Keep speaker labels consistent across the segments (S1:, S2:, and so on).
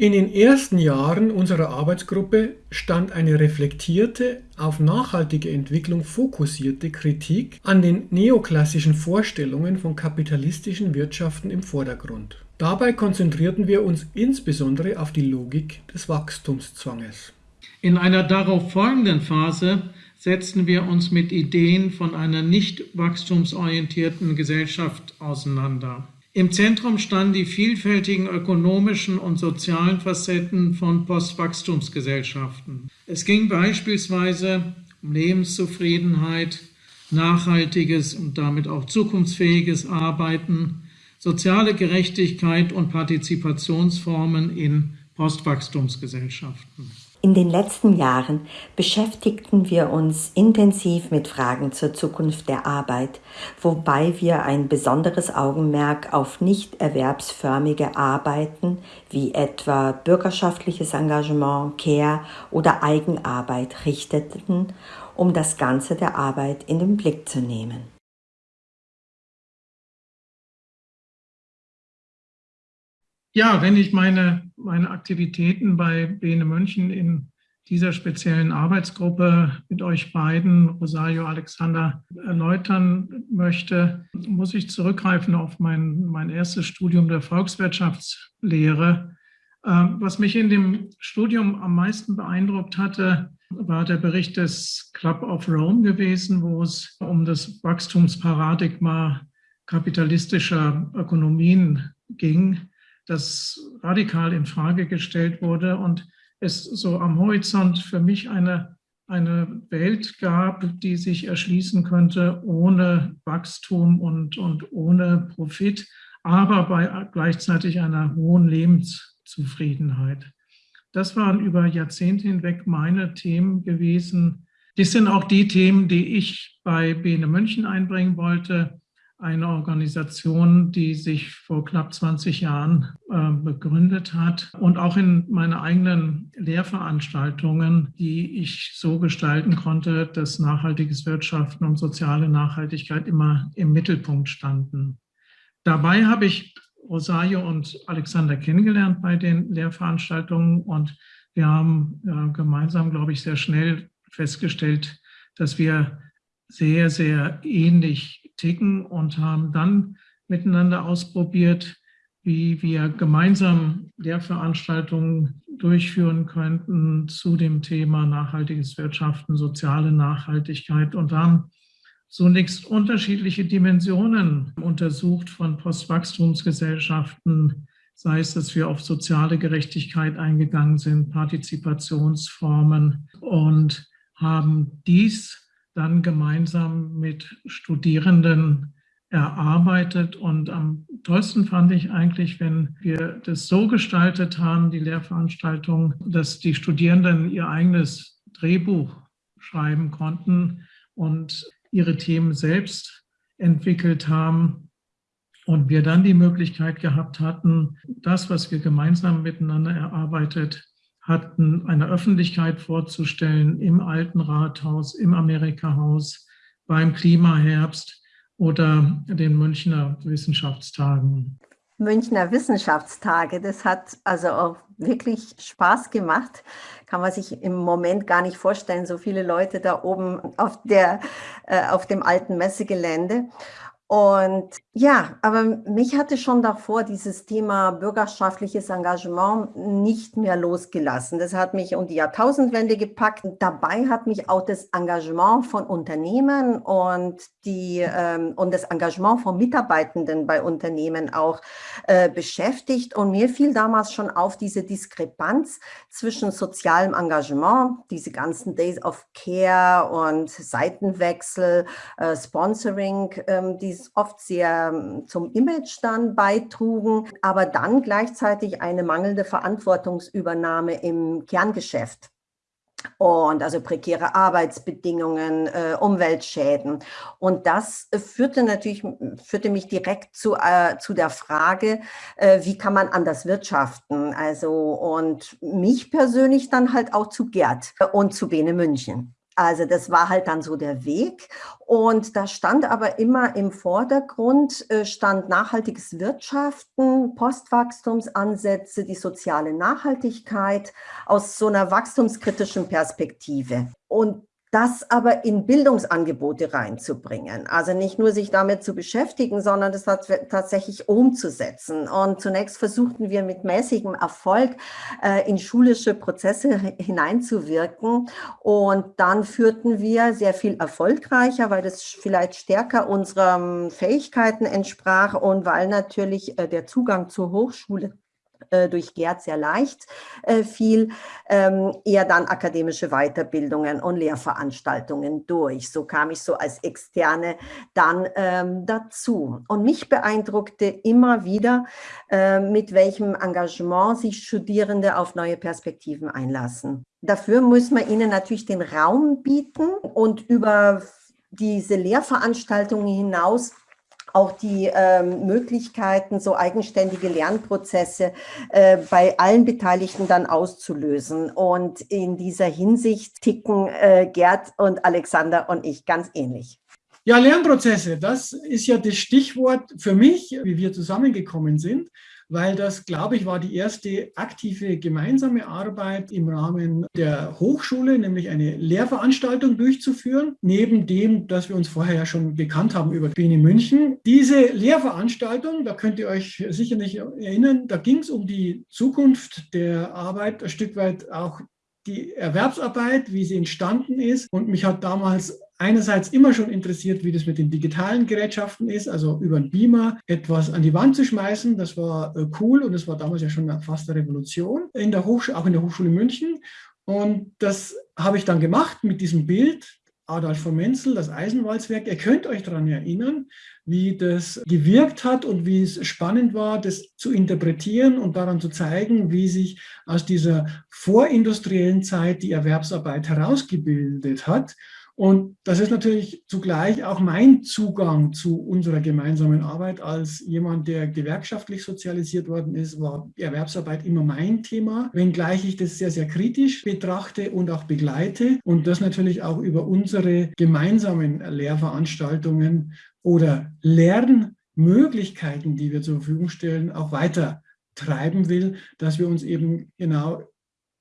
S1: In den ersten Jahren unserer Arbeitsgruppe stand eine reflektierte, auf nachhaltige Entwicklung fokussierte Kritik an den neoklassischen Vorstellungen von kapitalistischen Wirtschaften im Vordergrund. Dabei konzentrierten wir uns insbesondere auf die Logik des Wachstumszwanges.
S2: In einer darauf folgenden Phase setzten wir uns mit Ideen von einer nicht wachstumsorientierten Gesellschaft auseinander. Im Zentrum standen die vielfältigen ökonomischen und sozialen Facetten von Postwachstumsgesellschaften. Es ging beispielsweise um Lebenszufriedenheit, nachhaltiges und damit auch zukunftsfähiges Arbeiten, soziale Gerechtigkeit und Partizipationsformen in Postwachstumsgesellschaften.
S3: In den letzten Jahren beschäftigten wir uns intensiv mit Fragen zur Zukunft der Arbeit, wobei wir ein besonderes Augenmerk auf nicht erwerbsförmige Arbeiten wie etwa bürgerschaftliches Engagement, Care oder Eigenarbeit richteten, um das Ganze der Arbeit in den Blick zu nehmen.
S2: Ja, wenn ich meine, meine Aktivitäten bei Bene München in dieser speziellen Arbeitsgruppe mit euch beiden, Rosario, Alexander, erläutern möchte, muss ich zurückgreifen auf mein, mein erstes Studium der Volkswirtschaftslehre. Ähm, was mich in dem Studium am meisten beeindruckt hatte, war der Bericht des Club of Rome gewesen, wo es um das Wachstumsparadigma kapitalistischer Ökonomien ging das radikal in Frage gestellt wurde und es so am Horizont für mich eine, eine Welt gab, die sich erschließen könnte ohne Wachstum und, und ohne Profit, aber bei gleichzeitig einer hohen Lebenszufriedenheit. Das waren über Jahrzehnte hinweg meine Themen gewesen. Das sind auch die Themen, die ich bei Bene München einbringen wollte eine Organisation, die sich vor knapp 20 Jahren äh, begründet hat und auch in meine eigenen Lehrveranstaltungen, die ich so gestalten konnte, dass nachhaltiges Wirtschaften und soziale Nachhaltigkeit immer im Mittelpunkt standen. Dabei habe ich Rosario und Alexander kennengelernt bei den Lehrveranstaltungen und wir haben äh, gemeinsam, glaube ich, sehr schnell festgestellt, dass wir sehr, sehr ähnlich ticken und haben dann miteinander ausprobiert, wie wir gemeinsam Lehrveranstaltungen durchführen könnten zu dem Thema nachhaltiges Wirtschaften, soziale Nachhaltigkeit und haben zunächst unterschiedliche Dimensionen untersucht von Postwachstumsgesellschaften, sei es, dass wir auf soziale Gerechtigkeit eingegangen sind, Partizipationsformen und haben dies dann gemeinsam mit Studierenden erarbeitet. Und am tollsten fand ich eigentlich, wenn wir das so gestaltet haben, die Lehrveranstaltung, dass die Studierenden ihr eigenes Drehbuch schreiben konnten und ihre Themen selbst entwickelt haben. Und wir dann die Möglichkeit gehabt hatten, das, was wir gemeinsam miteinander erarbeitet hatten, einer Öffentlichkeit vorzustellen im Alten Rathaus, im Amerikahaus, beim Klimaherbst oder den Münchner Wissenschaftstagen.
S3: Münchner Wissenschaftstage, das hat also auch wirklich Spaß gemacht. Kann man sich im Moment gar nicht vorstellen, so viele Leute da oben auf, der, äh, auf dem alten Messegelände. Und ja, aber mich hatte schon davor dieses Thema bürgerschaftliches Engagement nicht mehr losgelassen. Das hat mich um die Jahrtausendwende gepackt. Dabei hat mich auch das Engagement von Unternehmen und, die, ähm, und das Engagement von Mitarbeitenden bei Unternehmen auch äh, beschäftigt. Und mir fiel damals schon auf diese Diskrepanz zwischen sozialem Engagement, diese ganzen Days of Care und Seitenwechsel, äh, Sponsoring, äh, die oft sehr ähm, zum Image dann beitrugen, aber dann gleichzeitig eine mangelnde Verantwortungsübernahme im Kerngeschäft. Und also prekäre Arbeitsbedingungen, äh, Umweltschäden. Und das führte natürlich, führte mich direkt zu, äh, zu der Frage, äh, wie kann man anders wirtschaften? Also, und mich persönlich dann halt auch zu Gerd und zu Bene München. Also das war halt dann so der Weg. Und da stand aber immer im Vordergrund, äh, stand nachhaltiges Wirtschaften, Postwachstumsansätze, die soziale Nachhaltigkeit aus so einer wachstumskritischen Perspektive. Und das aber in Bildungsangebote reinzubringen. Also nicht nur sich damit zu beschäftigen, sondern das tatsächlich umzusetzen. Und zunächst versuchten wir mit mäßigem Erfolg äh, in schulische Prozesse hineinzuwirken. Und dann führten wir sehr viel erfolgreicher, weil das vielleicht stärker unseren Fähigkeiten entsprach und weil natürlich äh, der Zugang zur Hochschule durch Gerd sehr leicht äh, fiel, ähm, eher dann akademische Weiterbildungen und Lehrveranstaltungen durch. So kam ich so als Externe dann ähm, dazu. Und mich beeindruckte immer wieder, äh, mit welchem Engagement sich Studierende auf neue Perspektiven einlassen. Dafür muss man ihnen natürlich den Raum bieten und über diese Lehrveranstaltungen hinaus auch die ähm, Möglichkeiten, so eigenständige Lernprozesse äh, bei allen Beteiligten dann auszulösen. Und in dieser Hinsicht ticken äh, Gerd und Alexander und ich ganz ähnlich.
S1: Ja, Lernprozesse, das ist ja das Stichwort für mich, wie wir zusammengekommen sind weil das, glaube ich, war die erste aktive gemeinsame Arbeit im Rahmen der Hochschule, nämlich eine Lehrveranstaltung durchzuführen, neben dem, dass wir uns vorher ja schon bekannt haben über Bene München. Diese Lehrveranstaltung, da könnt ihr euch sicher nicht erinnern, da ging es um die Zukunft der Arbeit, ein Stück weit auch die Erwerbsarbeit, wie sie entstanden ist. Und mich hat damals einerseits immer schon interessiert, wie das mit den digitalen Gerätschaften ist, also über einen Beamer etwas an die Wand zu schmeißen. Das war äh, cool und das war damals ja schon fast eine Revolution, in der auch in der Hochschule München. Und das habe ich dann gemacht mit diesem Bild, Adolf von Menzel, das Eisenwalzwerk. Ihr könnt euch daran erinnern, wie das gewirkt hat und wie es spannend war, das zu interpretieren und daran zu zeigen, wie sich aus dieser vorindustriellen Zeit die Erwerbsarbeit herausgebildet hat und das ist natürlich zugleich auch mein Zugang zu unserer gemeinsamen Arbeit. Als jemand, der gewerkschaftlich sozialisiert worden ist, war Erwerbsarbeit immer mein Thema, wenngleich ich das sehr, sehr kritisch betrachte und auch begleite und das natürlich auch über unsere gemeinsamen Lehrveranstaltungen oder Lernmöglichkeiten, die wir zur Verfügung stellen, auch weiter treiben will, dass wir uns eben genau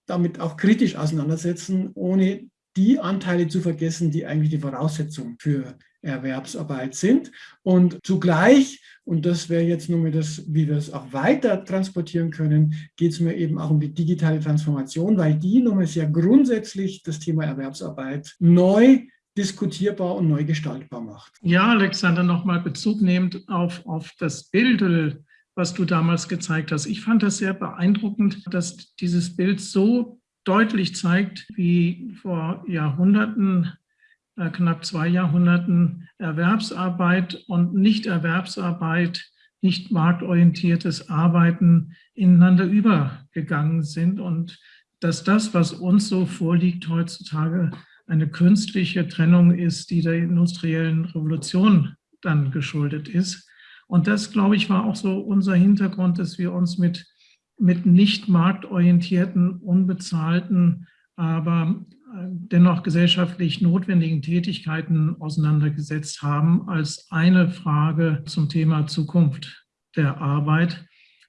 S1: damit auch kritisch auseinandersetzen, ohne die Anteile zu vergessen, die eigentlich die Voraussetzung für Erwerbsarbeit sind. Und zugleich, und das wäre jetzt nur das, wie wir es auch weiter transportieren können, geht es mir eben auch um die digitale Transformation, weil die nochmal sehr grundsätzlich das Thema Erwerbsarbeit neu diskutierbar und neu gestaltbar macht.
S2: Ja, Alexander, nochmal Bezug nehmend auf, auf das Bild, was du damals gezeigt hast. Ich fand das sehr beeindruckend, dass dieses Bild so deutlich zeigt, wie vor Jahrhunderten, äh, knapp zwei Jahrhunderten Erwerbsarbeit und Nichterwerbsarbeit, nicht marktorientiertes Arbeiten ineinander übergegangen sind und dass das, was uns so vorliegt heutzutage, eine künstliche Trennung ist, die der industriellen Revolution dann geschuldet ist. Und das, glaube ich, war auch so unser Hintergrund, dass wir uns mit mit nicht marktorientierten, unbezahlten, aber äh, dennoch gesellschaftlich notwendigen Tätigkeiten auseinandergesetzt haben als eine Frage zum Thema Zukunft der Arbeit.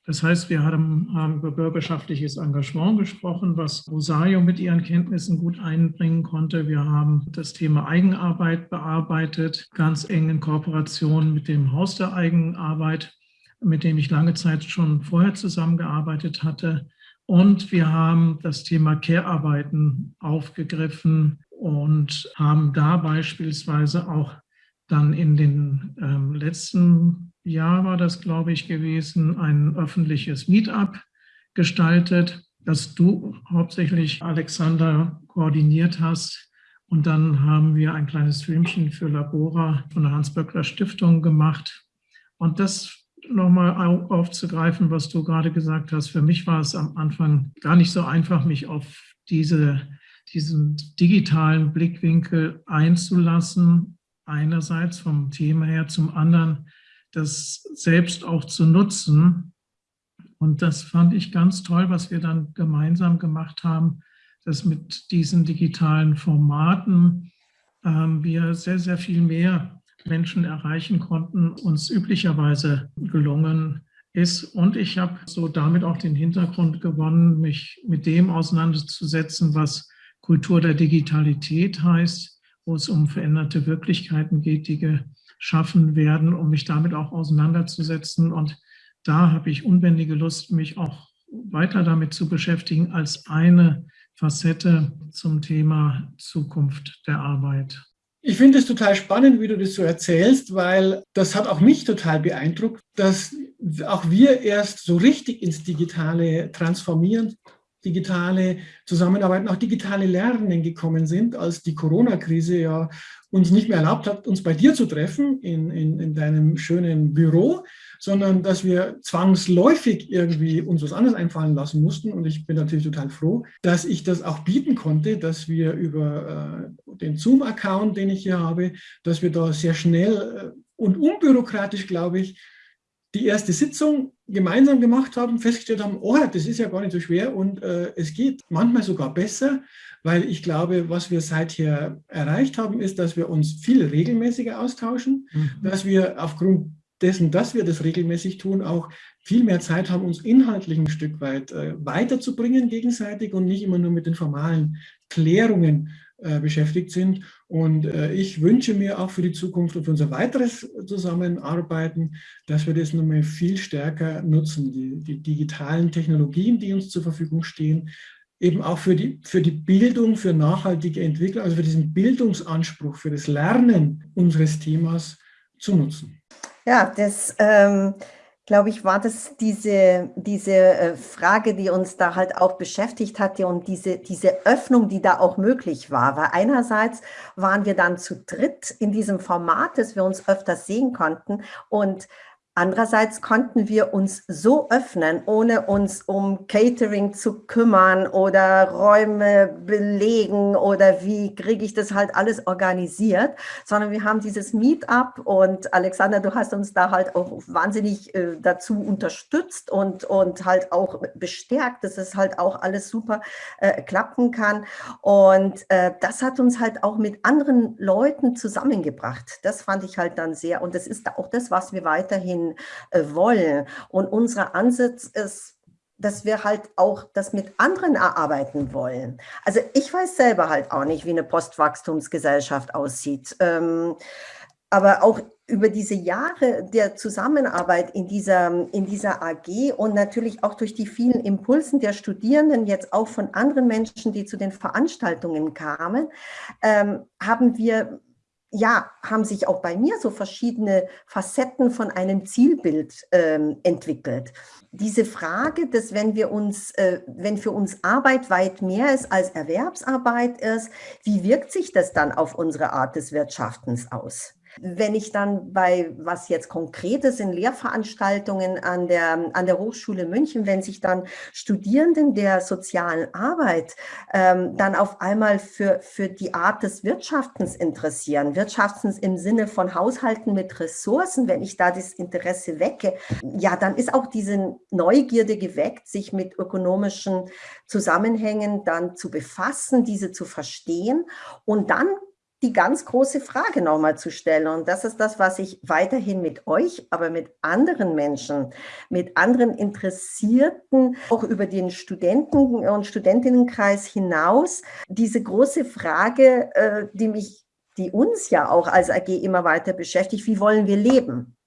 S2: Das heißt, wir haben, haben über bürgerschaftliches Engagement gesprochen, was Rosario mit ihren Kenntnissen gut einbringen konnte. Wir haben das Thema Eigenarbeit bearbeitet, ganz eng in Kooperation mit dem Haus der Eigenarbeit mit dem ich lange Zeit schon vorher zusammengearbeitet hatte. Und wir haben das Thema Care-Arbeiten aufgegriffen und haben da beispielsweise auch dann in den ähm, letzten Jahr war das, glaube ich, gewesen, ein öffentliches Meetup gestaltet, das du hauptsächlich, Alexander, koordiniert hast. Und dann haben wir ein kleines Filmchen für Labora von der Hans-Böckler Stiftung gemacht. Und das nochmal aufzugreifen, was du gerade gesagt hast. Für mich war es am Anfang gar nicht so einfach, mich auf diese, diesen digitalen Blickwinkel einzulassen. Einerseits vom Thema her, zum anderen das selbst auch zu nutzen. Und das fand ich ganz toll, was wir dann gemeinsam gemacht haben, dass mit diesen digitalen Formaten ähm, wir sehr, sehr viel mehr Menschen erreichen konnten, uns üblicherweise gelungen ist. Und ich habe so damit auch den Hintergrund gewonnen, mich mit dem auseinanderzusetzen, was Kultur der Digitalität heißt, wo es um veränderte Wirklichkeiten geht, die geschaffen werden, um mich damit auch auseinanderzusetzen. Und da habe ich unbändige Lust, mich auch weiter damit zu beschäftigen als eine Facette zum Thema Zukunft der Arbeit.
S1: Ich finde es total spannend, wie du das so erzählst, weil das hat auch mich total beeindruckt, dass auch wir erst so richtig ins Digitale transformieren, digitale Zusammenarbeiten, auch digitale Lernen gekommen sind, als die Corona-Krise ja uns nicht mehr erlaubt hat, uns bei dir zu treffen in, in, in deinem schönen Büro, sondern dass wir zwangsläufig irgendwie uns was anderes einfallen lassen mussten. Und ich bin natürlich total froh, dass ich das auch bieten konnte, dass wir über äh, den Zoom-Account, den ich hier habe, dass wir da sehr schnell äh, und unbürokratisch, glaube ich, die erste Sitzung gemeinsam gemacht haben, festgestellt haben, oh, das ist ja gar nicht so schwer und äh, es geht manchmal sogar besser, weil ich glaube, was wir seither erreicht haben, ist, dass wir uns viel regelmäßiger austauschen, mhm. dass wir aufgrund dessen, dass wir das regelmäßig tun, auch viel mehr Zeit haben, uns inhaltlich ein Stück weit äh, weiterzubringen gegenseitig und nicht immer nur mit den formalen Klärungen äh, beschäftigt sind. Und äh, ich wünsche mir auch für die Zukunft und für unser weiteres Zusammenarbeiten, dass wir das nochmal viel stärker nutzen, die, die digitalen Technologien, die uns zur Verfügung stehen, eben auch für die, für die Bildung, für nachhaltige Entwicklung, also für diesen Bildungsanspruch, für das Lernen unseres Themas zu nutzen.
S3: Ja, das ähm, glaube ich, war das diese, diese äh, Frage, die uns da halt auch beschäftigt hatte und diese, diese Öffnung, die da auch möglich war. Weil einerseits waren wir dann zu dritt in diesem Format, dass wir uns öfter sehen konnten und Andererseits konnten wir uns so öffnen, ohne uns um Catering zu kümmern oder Räume belegen oder wie kriege ich das halt alles organisiert, sondern wir haben dieses Meetup und Alexander, du hast uns da halt auch wahnsinnig äh, dazu unterstützt und, und halt auch bestärkt, dass es halt auch alles super äh, klappen kann. Und äh, das hat uns halt auch mit anderen Leuten zusammengebracht. Das fand ich halt dann sehr und das ist auch das, was wir weiterhin äh, wollen. Und unser Ansatz ist, dass wir halt auch das mit anderen erarbeiten wollen. Also ich weiß selber halt auch nicht, wie eine Postwachstumsgesellschaft aussieht. Ähm, aber auch über diese Jahre der Zusammenarbeit in dieser, in dieser AG und natürlich auch durch die vielen Impulsen der Studierenden, jetzt auch von anderen Menschen, die zu den Veranstaltungen kamen, ähm, haben wir ja, haben sich auch bei mir so verschiedene Facetten von einem Zielbild ähm, entwickelt. Diese Frage, dass wenn wir uns, äh, wenn für uns Arbeit weit mehr ist als Erwerbsarbeit ist, wie wirkt sich das dann auf unsere Art des Wirtschaftens aus? Wenn ich dann bei, was jetzt Konkretes in Lehrveranstaltungen an der, an der Hochschule München, wenn sich dann Studierenden der sozialen Arbeit ähm, dann auf einmal für, für die Art des Wirtschaftens interessieren, Wirtschaftens im Sinne von Haushalten mit Ressourcen, wenn ich da das Interesse wecke, ja, dann ist auch diese Neugierde geweckt, sich mit ökonomischen Zusammenhängen dann zu befassen, diese zu verstehen. Und dann die ganz große Frage nochmal zu stellen. Und das ist das, was ich weiterhin mit euch, aber mit anderen Menschen, mit anderen Interessierten, auch über den Studenten- und Studentinnenkreis hinaus, diese große Frage, äh, die mich, die uns ja auch als AG immer weiter beschäftigt, wie wollen wir leben?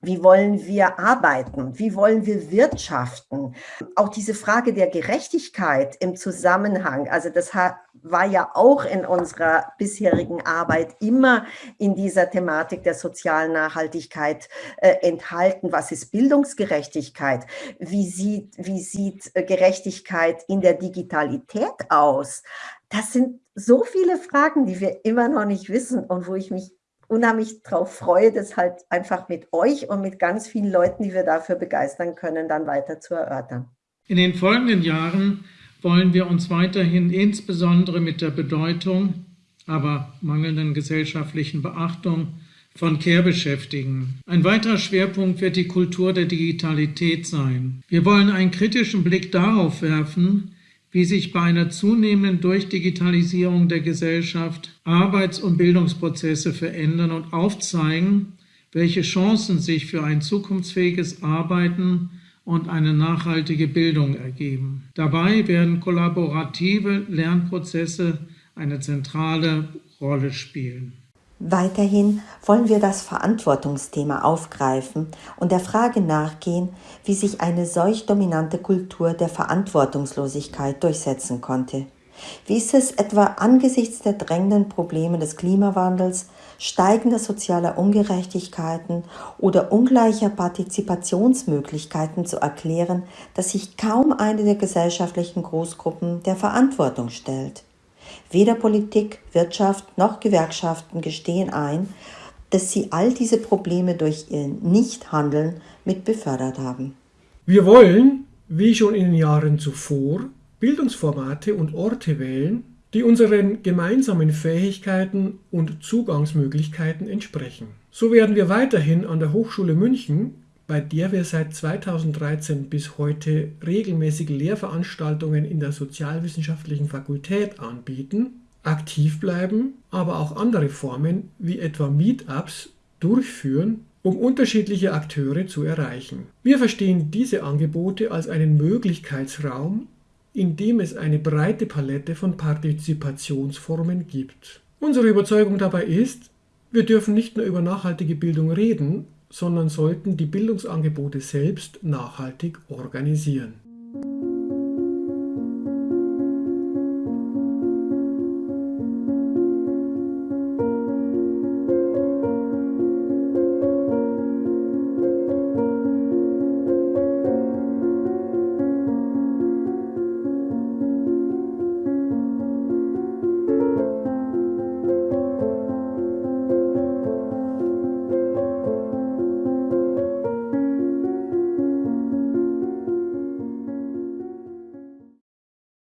S3: Wie wollen wir arbeiten? Wie wollen wir wirtschaften? Auch diese Frage der Gerechtigkeit im Zusammenhang, also das war ja auch in unserer bisherigen Arbeit immer in dieser Thematik der sozialen Nachhaltigkeit äh, enthalten. Was ist Bildungsgerechtigkeit? Wie sieht, wie sieht äh, Gerechtigkeit in der Digitalität aus? Das sind so viele Fragen, die wir immer noch nicht wissen und wo ich mich unheimlich darauf freue, das halt einfach mit euch und mit ganz vielen Leuten, die wir dafür begeistern können, dann weiter zu erörtern.
S2: In den folgenden Jahren wollen wir uns weiterhin insbesondere mit der Bedeutung, aber mangelnden gesellschaftlichen Beachtung von Care beschäftigen. Ein weiterer Schwerpunkt wird die Kultur der Digitalität sein. Wir wollen einen kritischen Blick darauf werfen, wie sich bei einer zunehmenden Durchdigitalisierung der Gesellschaft Arbeits- und Bildungsprozesse verändern und aufzeigen, welche Chancen sich für ein zukunftsfähiges Arbeiten und eine nachhaltige Bildung ergeben. Dabei werden kollaborative Lernprozesse eine zentrale Rolle spielen.
S4: Weiterhin wollen wir das Verantwortungsthema aufgreifen und der Frage nachgehen, wie sich eine solch dominante Kultur der Verantwortungslosigkeit durchsetzen konnte. Wie ist es etwa angesichts der drängenden Probleme des Klimawandels, steigender sozialer Ungerechtigkeiten oder ungleicher Partizipationsmöglichkeiten zu erklären, dass sich kaum eine der gesellschaftlichen Großgruppen der Verantwortung stellt? Weder Politik, Wirtschaft noch Gewerkschaften gestehen ein, dass sie all diese Probleme durch ihr Nichthandeln mit befördert haben.
S1: Wir wollen, wie schon in den Jahren zuvor, Bildungsformate und Orte wählen, die unseren gemeinsamen Fähigkeiten und Zugangsmöglichkeiten entsprechen. So werden wir weiterhin an der Hochschule München bei der wir seit 2013 bis heute regelmäßig Lehrveranstaltungen in der Sozialwissenschaftlichen Fakultät anbieten, aktiv bleiben, aber auch andere Formen wie etwa Meetups durchführen, um unterschiedliche Akteure zu erreichen. Wir verstehen diese Angebote als einen Möglichkeitsraum, in dem es eine breite Palette von Partizipationsformen gibt. Unsere Überzeugung dabei ist, wir dürfen nicht nur über nachhaltige Bildung reden, sondern sollten die Bildungsangebote selbst nachhaltig organisieren